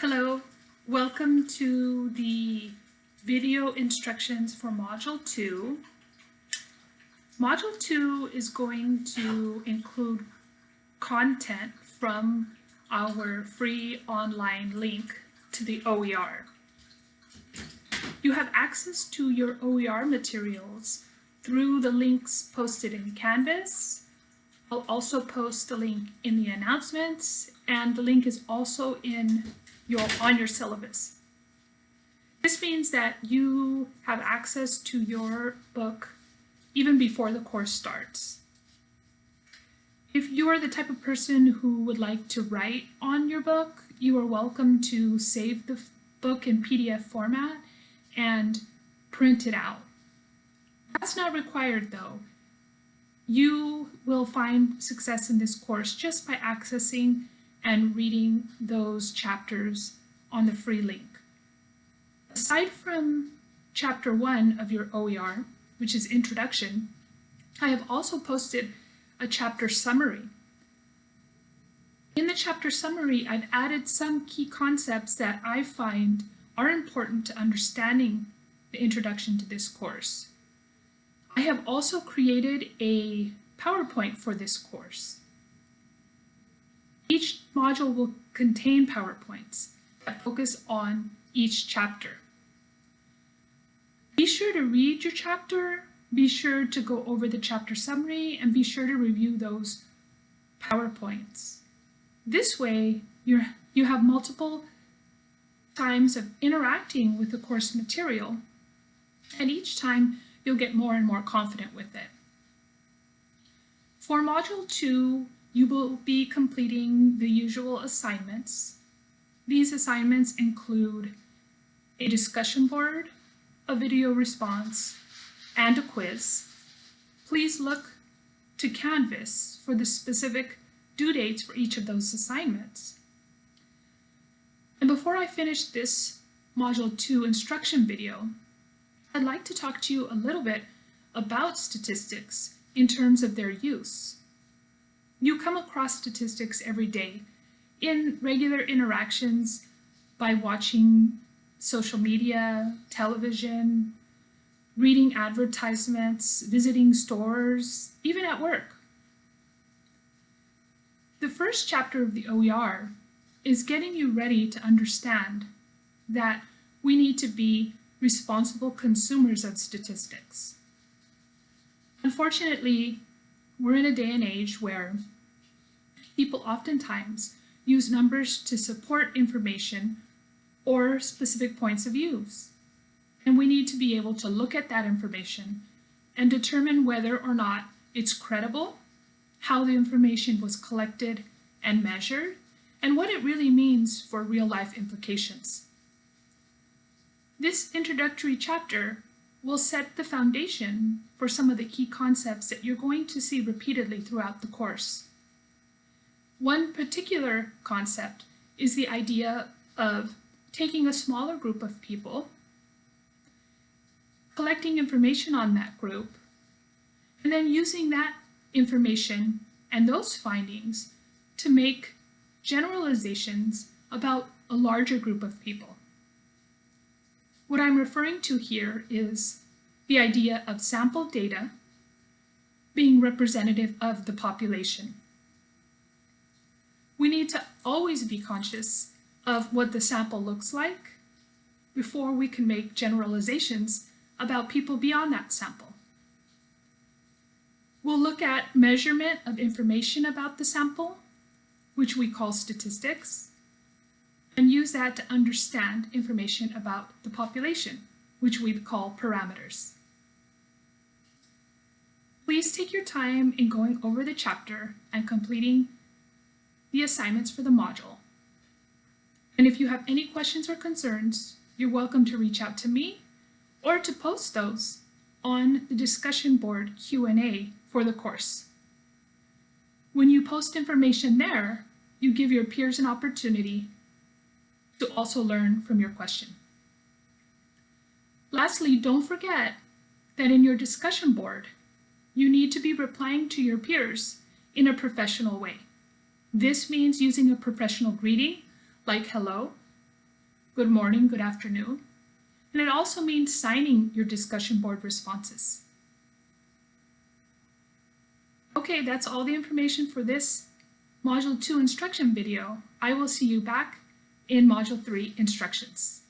Hello, welcome to the video instructions for Module 2. Module 2 is going to include content from our free online link to the OER. You have access to your OER materials through the links posted in Canvas. I'll also post a link in the announcements and the link is also in your, on your syllabus. This means that you have access to your book even before the course starts. If you are the type of person who would like to write on your book, you are welcome to save the book in PDF format and print it out. That's not required though. You will find success in this course just by accessing and reading those chapters on the free link. Aside from chapter one of your OER, which is introduction, I have also posted a chapter summary. In the chapter summary, I've added some key concepts that I find are important to understanding the introduction to this course. I have also created a PowerPoint for this course. Module will contain PowerPoints that focus on each chapter. Be sure to read your chapter, be sure to go over the chapter summary, and be sure to review those PowerPoints. This way, you you have multiple times of interacting with the course material, and each time you'll get more and more confident with it. For Module 2, you will be completing the usual assignments. These assignments include a discussion board, a video response, and a quiz. Please look to Canvas for the specific due dates for each of those assignments. And before I finish this Module 2 instruction video, I'd like to talk to you a little bit about statistics in terms of their use. You come across statistics every day in regular interactions by watching social media, television, reading advertisements, visiting stores, even at work. The first chapter of the OER is getting you ready to understand that we need to be responsible consumers of statistics. Unfortunately, we're in a day and age where people oftentimes use numbers to support information or specific points of views. And we need to be able to look at that information and determine whether or not it's credible, how the information was collected and measured, and what it really means for real-life implications. This introductory chapter will set the foundation for some of the key concepts that you're going to see repeatedly throughout the course. One particular concept is the idea of taking a smaller group of people, collecting information on that group, and then using that information and those findings to make generalizations about a larger group of people. What I'm referring to here is the idea of sample data being representative of the population we need to always be conscious of what the sample looks like before we can make generalizations about people beyond that sample. We'll look at measurement of information about the sample, which we call statistics, and use that to understand information about the population, which we call parameters. Please take your time in going over the chapter and completing the assignments for the module. And if you have any questions or concerns, you're welcome to reach out to me or to post those on the discussion board Q&A for the course. When you post information there, you give your peers an opportunity to also learn from your question. Lastly, don't forget that in your discussion board, you need to be replying to your peers in a professional way. This means using a professional greeting like hello good morning, good afternoon. And it also means signing your discussion board responses. Okay, that's all the information for this Module 2 instruction video. I will see you back in Module 3 instructions.